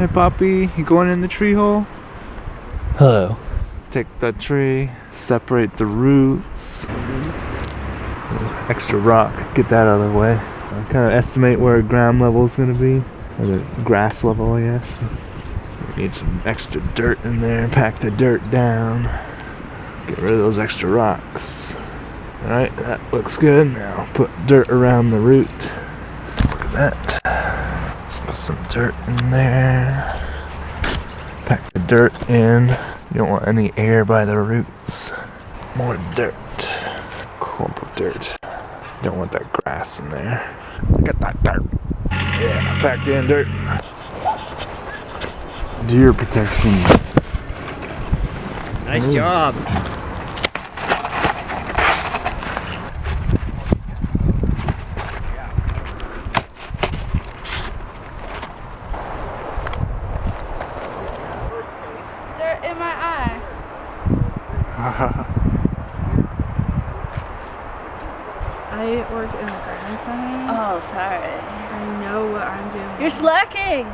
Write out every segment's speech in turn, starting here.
Hey, Poppy, you going in the tree hole? Hello. Take that tree, separate the roots. Extra rock, get that out of the way. kind of estimate where ground level is going to be, or the grass level, I guess. We need some extra dirt in there, pack the dirt down, get rid of those extra rocks. Alright, that looks good. Now put dirt around the root. Look at that. Some dirt in there. Pack the dirt in. You don't want any air by the roots. More dirt. Clump of dirt. Don't want that grass in there. Get that dirt. Yeah, packed in dirt. Deer protection. Nice Ooh. job. Dirt in my eye. I work in the garden center. Oh, sorry. I know what I'm doing. You're slacking.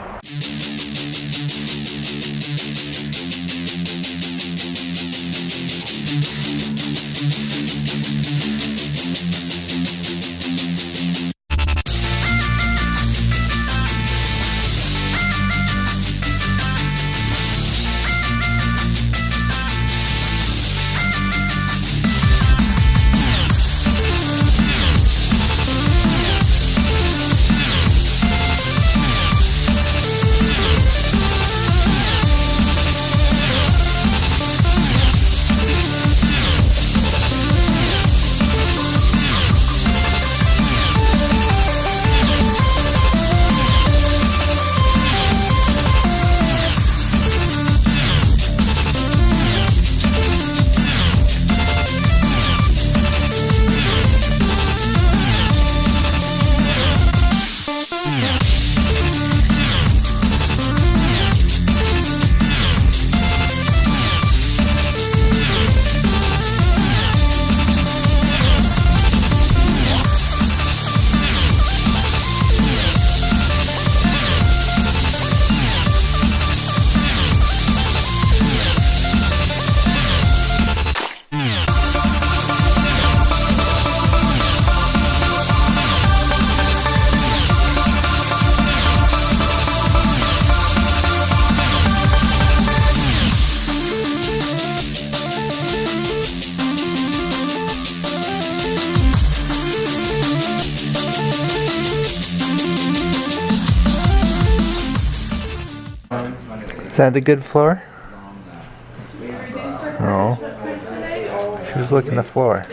Is that the good floor? Oh. She was looking the floor.